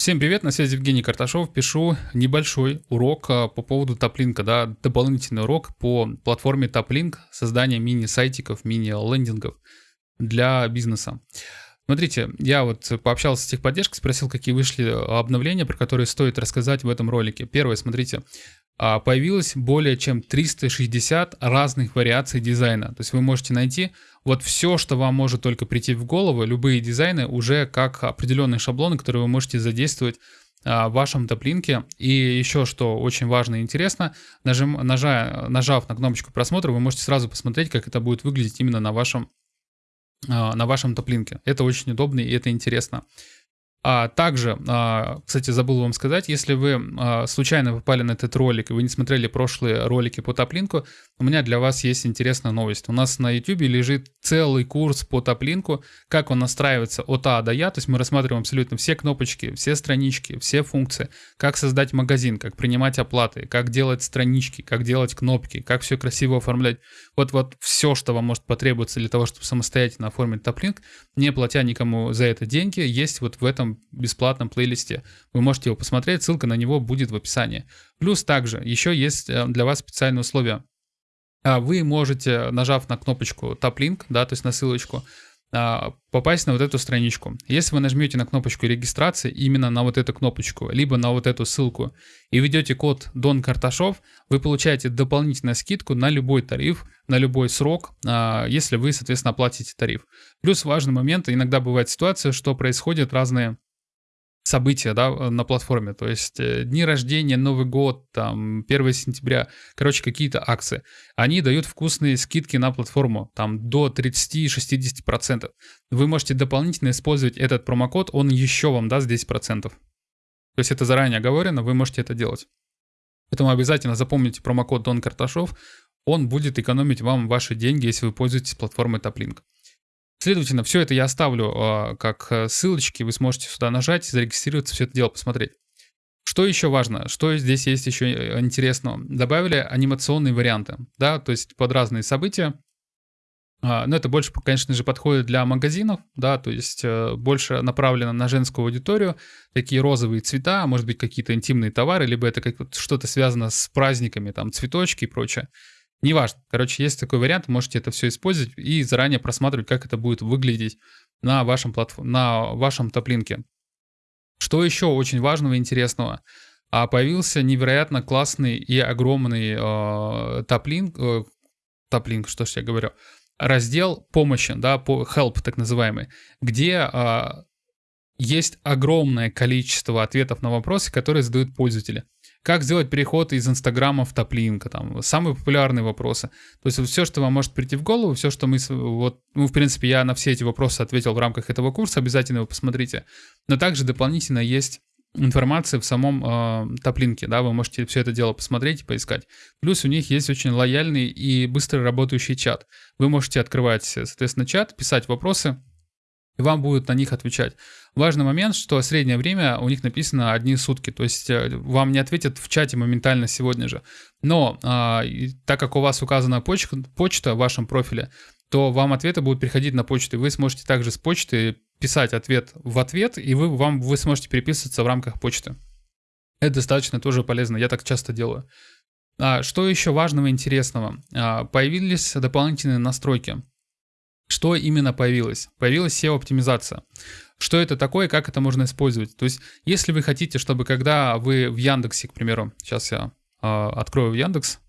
Всем привет, на связи Евгений Карташов. Пишу небольшой урок а, по поводу топлинка, да, дополнительный урок по платформе Топлинк, создание мини-сайтиков, мини-лендингов для бизнеса. Смотрите, я вот пообщался с техподдержкой, спросил, какие вышли обновления, про которые стоит рассказать в этом ролике. Первое, смотрите, а, появилось более чем 360 разных вариаций дизайна. То есть вы можете найти вот все, что вам может только прийти в голову, любые дизайны уже как определенные шаблоны, которые вы можете задействовать а, в вашем топлинке. И еще, что очень важно и интересно, нажим, нажа, нажав на кнопочку просмотра, вы можете сразу посмотреть, как это будет выглядеть именно на вашем, а, на вашем топлинке. Это очень удобно и это интересно. А также, а, кстати, забыл вам сказать, если вы а, случайно попали на этот ролик и вы не смотрели прошлые ролики по топлинку, у меня для вас есть интересная новость. У нас на YouTube лежит целый курс по топлинку, как он настраивается от А до Я, то есть мы рассматриваем абсолютно все кнопочки, все странички, все функции, как создать магазин, как принимать оплаты, как делать странички, как делать кнопки, как все красиво оформлять. Вот, вот все, что вам может потребоваться для того, чтобы самостоятельно оформить топлинк, не платя никому за это деньги, есть вот в этом бесплатном плейлисте. Вы можете его посмотреть, ссылка на него будет в описании. Плюс также еще есть э, для вас специальные условия. А, вы можете, нажав на кнопочку Tap Link, да, то есть на ссылочку, попасть на вот эту страничку. Если вы нажмете на кнопочку регистрации, именно на вот эту кнопочку, либо на вот эту ссылку, и введете код Дон Карташов, вы получаете дополнительную скидку на любой тариф, на любой срок, а, если вы, соответственно, оплатите тариф. Плюс важный момент, иногда бывает ситуация, что происходят разные события да, на платформе, то есть э, дни рождения, Новый год, там 1 сентября, короче, какие-то акции. Они дают вкусные скидки на платформу, там до 30-60%. Вы можете дополнительно использовать этот промокод, он еще вам даст 10%. То есть это заранее оговорено, вы можете это делать. Поэтому обязательно запомните промокод Дон Карташов, он будет экономить вам ваши деньги, если вы пользуетесь платформой Топлинк. Следовательно, все это я оставлю э, как э, ссылочки, вы сможете сюда нажать, зарегистрироваться, все это дело посмотреть. Что еще важно? Что здесь есть еще э, интересного? Добавили анимационные варианты, да, то есть под разные события. А, но это больше, конечно же, подходит для магазинов, да, то есть больше направлено на женскую аудиторию. Такие розовые цвета, может быть, какие-то интимные товары, либо это как что-то связано с праздниками, там, цветочки и прочее. Неважно. Короче, есть такой вариант, можете это все использовать и заранее просматривать, как это будет выглядеть на вашем, платформ... на вашем топлинке. Что еще очень важного и интересного? А появился невероятно классный и огромный э, топлинк, э, топлинк, что ж я говорю, раздел помощи, да, по help так называемый, где э, есть огромное количество ответов на вопросы, которые задают пользователи. Как сделать переход из Инстаграма в Топлинка, там, самые популярные вопросы. То есть все, что вам может прийти в голову, все, что мы, вот, ну, в принципе, я на все эти вопросы ответил в рамках этого курса, обязательно его посмотрите. Но также дополнительно есть информация в самом э, топлинке, да, вы можете все это дело посмотреть и поискать. Плюс у них есть очень лояльный и быстро работающий чат. Вы можете открывать, соответственно, чат, писать вопросы, и вам будут на них отвечать. Важный момент, что среднее время у них написано одни сутки, то есть э, вам не ответят в чате моментально сегодня же. Но а, так как у вас указана почта, почта в вашем профиле, то вам ответы будут приходить на почту, и вы сможете также с почты писать ответ в ответ, и вы, вам, вы сможете переписываться в рамках почты. Это достаточно тоже полезно, я так часто делаю. А, что еще важного и интересного? А, появились дополнительные настройки. Что именно появилось? Появилась SEO-оптимизация. Что это такое, как это можно использовать? То есть, если вы хотите, чтобы когда вы в Яндексе, к примеру, сейчас я э, открою Яндекс,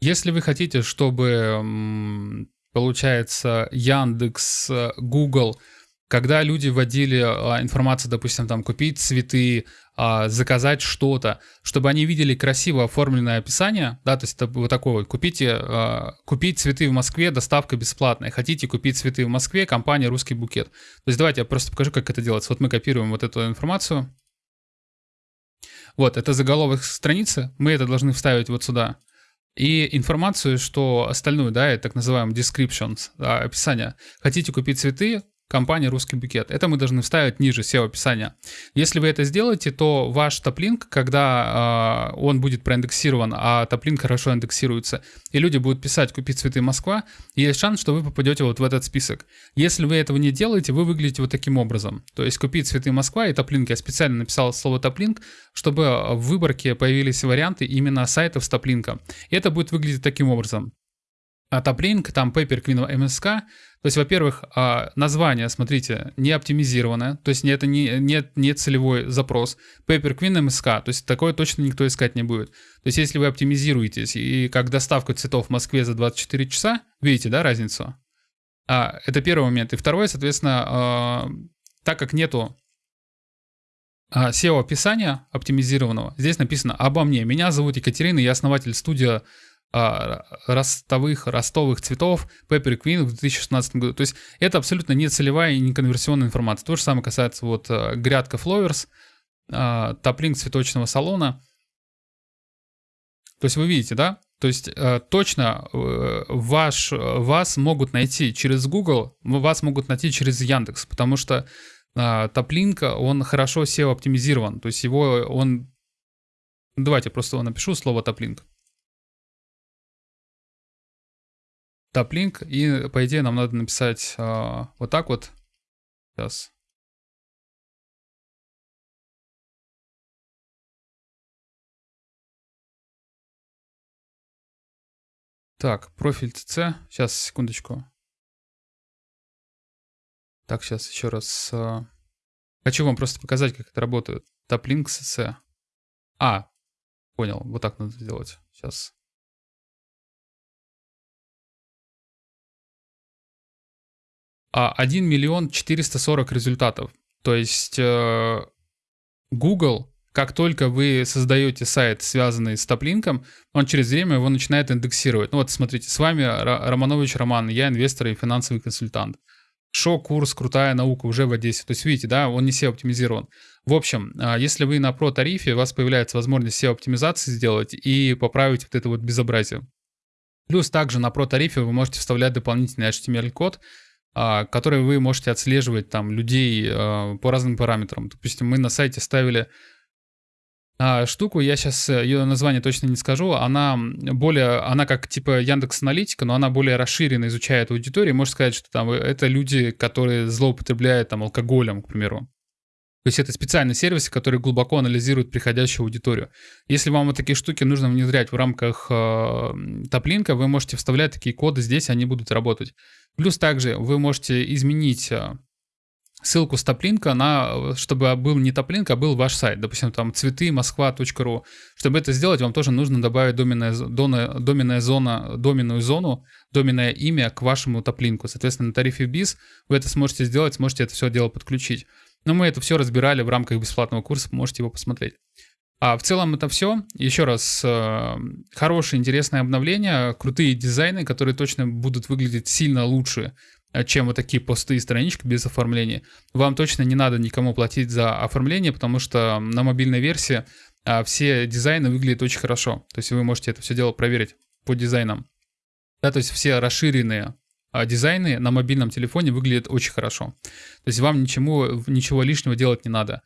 если вы хотите, чтобы, получается, Яндекс, Google когда люди вводили а, информацию, допустим, там купить цветы, а, заказать что-то, чтобы они видели красиво оформленное описание, да, то есть это вот такое вот, купите, а, купить цветы в Москве, доставка бесплатная, хотите купить цветы в Москве, компания «Русский букет». То есть давайте я просто покажу, как это делается. Вот мы копируем вот эту информацию. Вот, это заголовок страницы, мы это должны вставить вот сюда. И информацию, что остальную, да, это так называемый descriptions, да, описание. Хотите купить цветы, компания «Русский букет». Это мы должны вставить ниже SEO-описания. Если вы это сделаете, то ваш топлинк, когда э, он будет проиндексирован, а топлинк хорошо индексируется, и люди будут писать «Купить цветы Москва», есть шанс, что вы попадете вот в этот список. Если вы этого не делаете, вы выглядите вот таким образом. То есть «Купить цветы Москва» и топлинк. Я специально написал слово топлинк, чтобы в выборке появились варианты именно сайтов с топлинком. И это будет выглядеть таким образом. А топлинк, там Paper Queen MSK, то есть, во-первых, а, название, смотрите, не оптимизированное, то есть это не, не, не целевой запрос. Paper Queen MSK, то есть такое точно никто искать не будет. То есть если вы оптимизируетесь и как доставка цветов в Москве за 24 часа, видите, да, разницу? А, это первый момент. И второй, соответственно, а, так как нету SEO-описания оптимизированного, здесь написано «Обо мне». Меня зовут Екатерина, я основатель студии а, ростовых, ростовых цветов Pepper Queen в 2016 году. То есть это абсолютно не целевая и не конверсионная информация. То же самое касается вот э, грядка Flowers, а, топлинг цветочного салона. То есть вы видите, да? То есть э, точно э, ваш, вас могут найти через Google, вас могут найти через Яндекс, потому что топлинк, он хорошо SEO оптимизирован. То есть его он... Давайте просто напишу, слово топлинк. Таплинк, и по идее нам надо написать э, вот так вот. Сейчас. Так, профиль ТЦ. Сейчас, секундочку. Так, сейчас еще раз. Э, хочу вам просто показать, как это работает. Таплинк СС. А, понял. Вот так надо сделать. Сейчас. 1 миллион 440 результатов. То есть э, Google, как только вы создаете сайт, связанный с топлинком, он через время его начинает индексировать. Ну вот смотрите, с вами Романович Роман, я инвестор и финансовый консультант. Шо-курс «Крутая наука» уже в Одессе. То есть видите, да, он не SEO-оптимизирован. В общем, а, если вы на про-тарифе, у вас появляется возможность SEO-оптимизации сделать и поправить вот это вот безобразие. Плюс также на про-тарифе вы можете вставлять дополнительный HTML-код, а, которые вы можете отслеживать там людей а, по разным параметрам. Допустим, мы на сайте ставили а, штуку, я сейчас э, ее название точно не скажу, она более, она как типа Яндекс Аналитика, но она более расширенно изучает аудиторию. Можно сказать, что там это люди, которые злоупотребляют там алкоголем, к примеру. То есть это специальный сервис, который глубоко анализирует приходящую аудиторию. Если вам вот такие штуки нужно внедрять в рамках э, топлинка, вы можете вставлять такие коды здесь, они будут работать. Плюс также вы можете изменить э, ссылку с топлинка на, чтобы был не топлинк, а был ваш сайт. Допустим, там цветы москва.ру. Чтобы это сделать, вам тоже нужно добавить доменная, дона, доменная зона, доменную зону, доменное имя к вашему топлинку. Соответственно, на тарифе BIS вы это сможете сделать, сможете это все дело подключить. Но мы это все разбирали в рамках бесплатного курса, можете его посмотреть. А в целом это все. Еще раз, э, хорошее, интересное обновление, крутые дизайны, которые точно будут выглядеть сильно лучше, э, чем вот такие посты и странички без оформления. Вам точно не надо никому платить за оформление, потому что на мобильной версии э, все дизайны выглядят очень хорошо. То есть вы можете это все дело проверить по дизайнам. Да, то есть все расширенные дизайны на мобильном телефоне выглядят очень хорошо. То есть вам ничему, ничего лишнего делать не надо.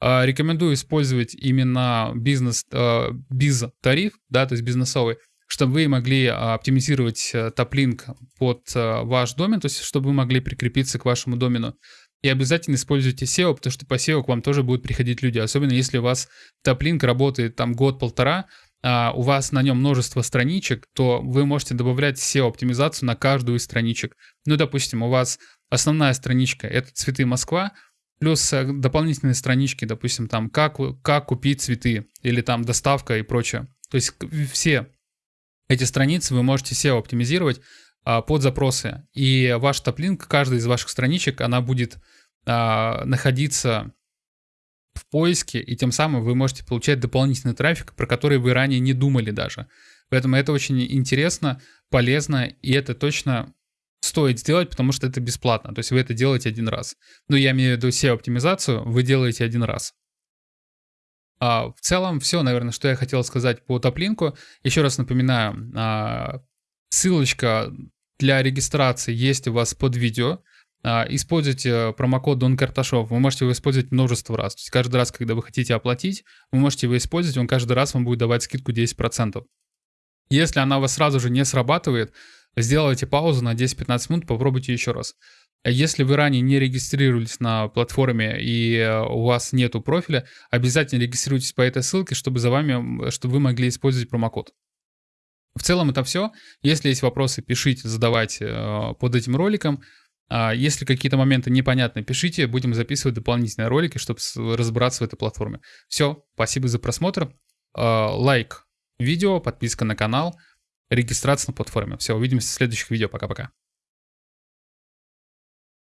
А, рекомендую использовать именно бизнес, а, биз-тариф, да, то есть бизнесовый, чтобы вы могли оптимизировать э, топлинк под э, ваш домен, то есть чтобы вы могли прикрепиться к вашему домену. И обязательно используйте SEO, потому что по SEO к вам тоже будут приходить люди, особенно если у вас топлинк работает там год-полтора, а, у вас на нем множество страничек, то вы можете добавлять SEO-оптимизацию на каждую из страничек. Ну, допустим, у вас основная страничка — это «Цветы Москва», плюс э, дополнительные странички, допустим, там как, «Как купить цветы» или там «Доставка» и прочее. То есть все эти страницы вы можете SEO-оптимизировать а, под запросы. И ваш топлинк, каждая из ваших страничек, она будет а, находиться в поиске, и тем самым вы можете получать дополнительный трафик, про который вы ранее не думали даже. Поэтому это очень интересно, полезно, и это точно стоит сделать, потому что это бесплатно. То есть вы это делаете один раз. Но я имею в виду SEO-оптимизацию, вы делаете один раз. А в целом все, наверное, что я хотел сказать по топлинку. Еще раз напоминаю, а, ссылочка для регистрации есть у вас под видео. А, используйте промокод Дон Карташов, вы можете его использовать множество раз. То есть каждый раз, когда вы хотите оплатить, вы можете его использовать, он каждый раз вам будет давать скидку 10%. Если она у вас сразу же не срабатывает, сделайте паузу на 10-15 минут, попробуйте еще раз. Если вы ранее не регистрировались на платформе и э, у вас нету профиля, обязательно регистрируйтесь по этой ссылке, чтобы за вами, чтобы вы могли использовать промокод. В целом это все. Если есть вопросы, пишите, задавайте э, под этим роликом. А если какие-то моменты непонятны, пишите, будем записывать дополнительные ролики, чтобы разбираться в этой платформе. Все, спасибо за просмотр. А, лайк видео, подписка на канал, регистрация на платформе. Все, увидимся в следующих видео. Пока-пока.